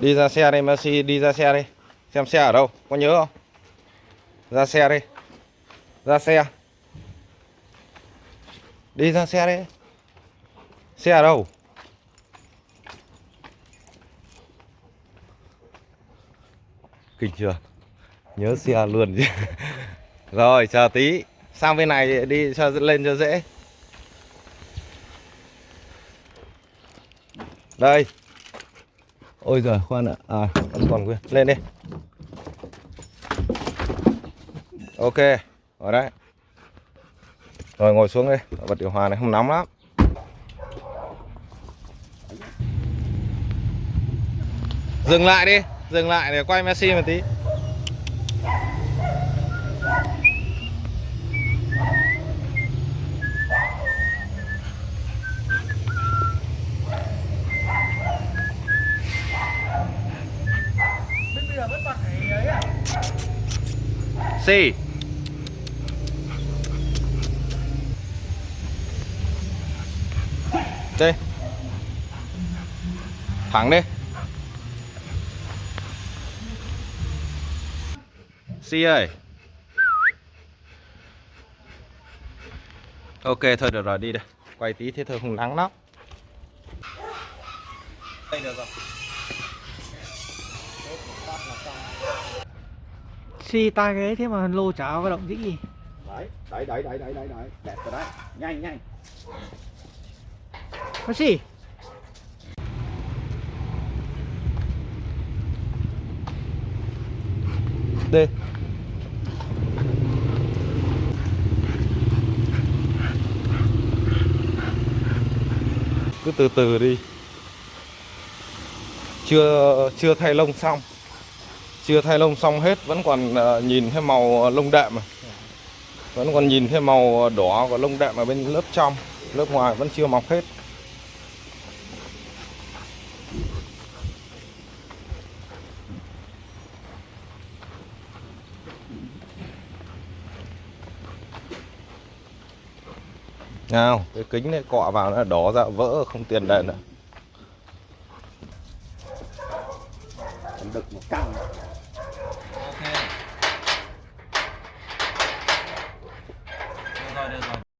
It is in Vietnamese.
Đi ra xe đây Messi đi ra xe đi. Xem xe ở đâu, Có nhớ không? Ra xe đi. Ra xe. Đi ra xe đi. Xe ở đâu? Kinh chưa? Nhớ xe luôn chứ. Rồi, chờ tí. Sang bên này đi, cho lên cho dễ. Đây. Ôi giời, khoan ạ. À vẫn còn nguyên Lên đi. Ok Ở đấy. Rồi, ngồi xuống đi. Bật điều hòa này không nóng lắm. Dừng lại đi. Dừng lại để quay Messi một tí Bây giờ vẫn còn phải ấy à? Xì Đây Thẳng đi. Si ơi. Ok thôi được rồi đi đây. Quay tí thế thôi không nắng lắm. Đây được rồi Xì tai ghế thế mà lô cháo cái động dĩ gì. Đấy đấy đấy đấy đấy đấy đấy. Đẹp rồi đấy. Nhanh nhanh. Có xì Đi. Cứ từ từ đi. Chưa chưa thay lông xong chưa thay lông xong hết, Vẫn còn ờ, nhìn thấy màu ờ, lông đệm mà Vẫn còn nhìn thấy màu ờ, đỏ của lông đệm ở bên lớp trong. Lớp ngoài vẫn chưa mọc hết. Nào, cái kính này cọ vào nó đỏ ra, vỡ, không tiền đền nữa. Được một căng